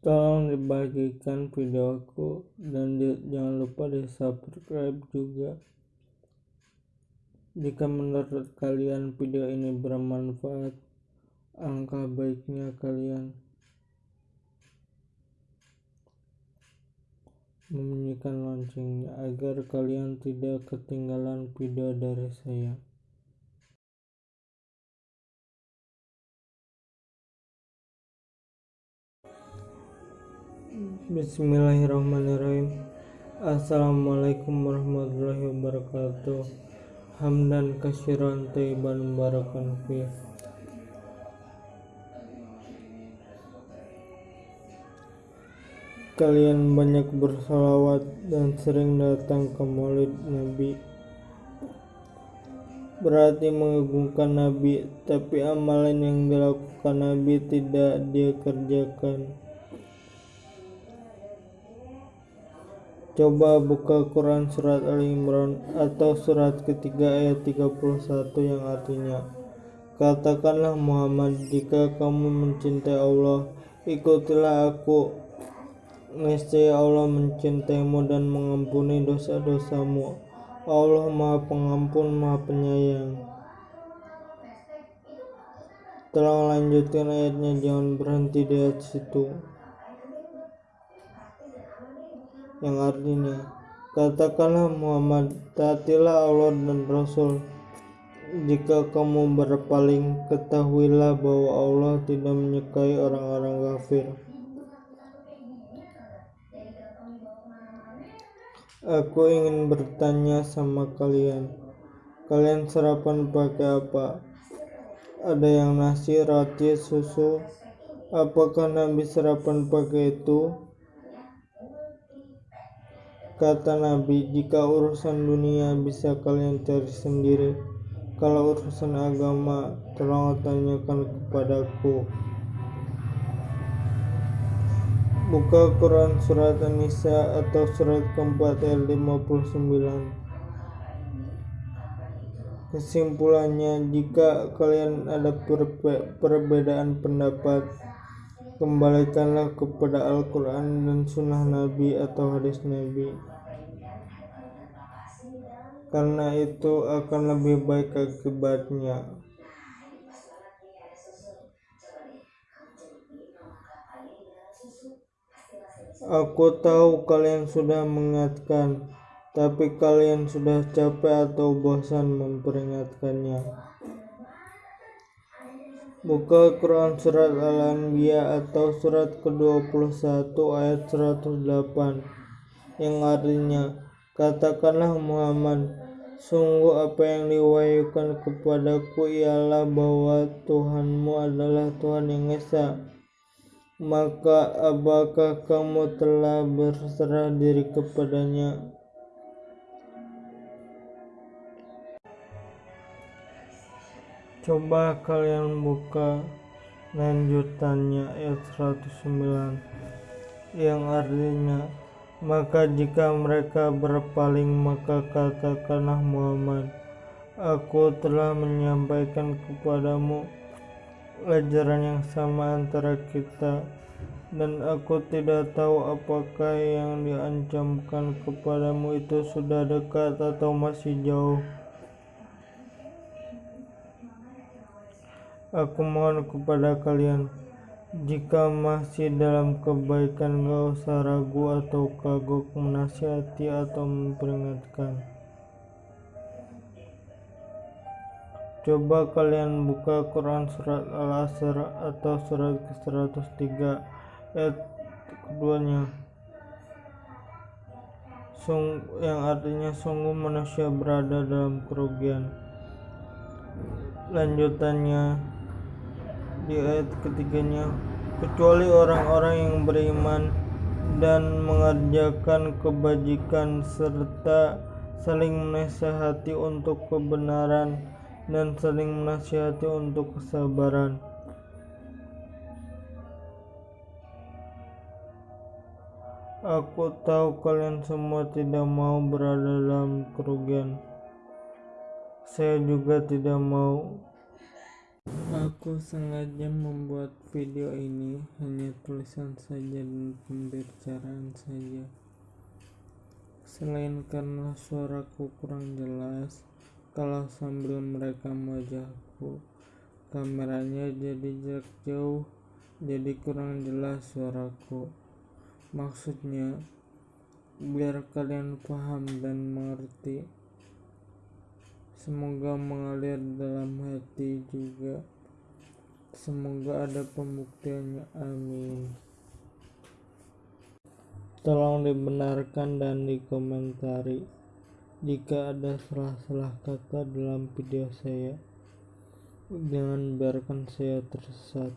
tolong dibagikan videoku dan di, jangan lupa di subscribe juga. Jika menurut kalian video ini bermanfaat angka baiknya kalian membunyikan loncengnya agar kalian tidak ketinggalan video dari saya Bismillahirrahmanirrahim. Assalamualaikum warahmatullahi wabarakatuh. Hamdan kasiran taiban barakan fi Kalian banyak bersalawat dan sering datang ke maulid Nabi. Berarti mengagungkan Nabi Tapi amalan yang dilakukan Nabi tidak dia kerjakan Coba buka Quran surat Ali Imran atau surat ketiga ayat 31 yang artinya Katakanlah Muhammad jika kamu mencintai Allah ikutilah aku. Niscaya Allah mencintaimu dan mengampuni dosa-dosamu. Allah maha pengampun maha penyayang. Tolong lanjutkan ayatnya jangan berhenti di ayat situ yang artinya katakanlah Muhammad taatilah Allah dan Rasul. Jika kamu berpaling ketahuilah bahwa Allah tidak menyukai orang-orang kafir. Aku ingin bertanya sama kalian. Kalian sarapan pakai apa? Ada yang nasi, roti, susu? Apakah Nabi sarapan pakai itu? Kata Nabi, jika urusan dunia bisa kalian cari sendiri, kalau urusan agama tolong tanyakan kepadaku. Buka Quran surat An-Nisa atau surat keempat ayat 59. Kesimpulannya, jika kalian ada perbedaan pendapat, kembalikanlah kepada Al-Quran dan Sunnah Nabi atau hadis Nabi karena itu akan lebih baik akibatnya Aku tahu kalian sudah mengingatkan, tapi kalian sudah capek atau bosan memperingatkannya. Buka Quran Surat Al-Anbiya atau surat ke-21 ayat 108 yang artinya Katakanlah Muhammad Sungguh apa yang diwahyukan kepadaku ialah bahwa Tuhanmu adalah Tuhan yang Esa. Maka apakah kamu telah berserah diri kepadanya Coba kalian buka lanjutannya ayat 109 yang artinya maka jika mereka berpaling maka katakanlah Muhammad aku telah menyampaikan kepadamu ajaran yang sama antara kita dan aku tidak tahu apakah yang diancamkan kepadamu itu sudah dekat atau masih jauh Aku mohon kepada kalian, jika masih dalam kebaikan gak usah ragu atau kagok menasihati atau memperingatkan. Coba kalian buka Quran surat Al-Asr atau surat ke-103 ayat keduanya. Yang artinya sungguh manusia berada dalam kerugian. Lanjutannya di ayat ketiganya kecuali orang-orang yang beriman dan mengerjakan kebajikan serta saling menasihati untuk kebenaran dan saling menasihati untuk kesabaran. Aku tahu kalian semua tidak mau berada dalam kerugian. Saya juga tidak mau Aku sengaja membuat video ini hanya tulisan saja dan pembicaraan saja. Selain karena suaraku kurang jelas, kalau sambil merekam wajahku, kameranya jadi jarak jauh, jadi kurang jelas suaraku. Maksudnya, biar kalian paham dan mengerti. Semoga mengalir dalam hati juga. Semoga ada pembuktiannya. Amin. Tolong dibenarkan dan dikomentari jika ada salah-salah kata dalam video saya. Jangan biarkan saya tersesat.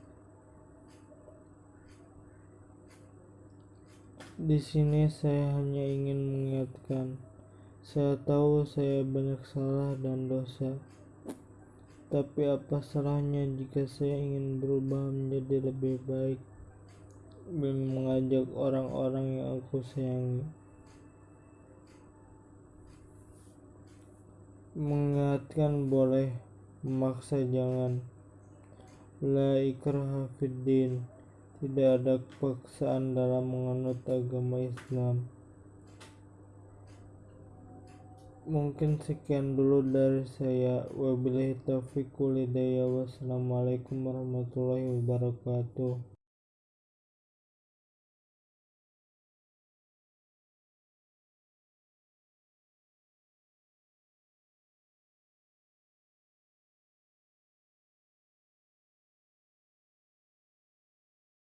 Di sini saya hanya ingin mengingatkan, saya tahu saya banyak salah dan dosa. Tapi apa salahnya jika saya ingin berubah menjadi lebih baik dan mengajak orang-orang yang aku sayangi. Mengingatkan boleh, memaksa jangan. La ikraha fiddin. Tidak ada paksaan dalam menganut agama Islam. Mungkin sekian dulu dari saya. Wabillahi taufiq. Wassalamualaikum warahmatullahi wabarakatuh.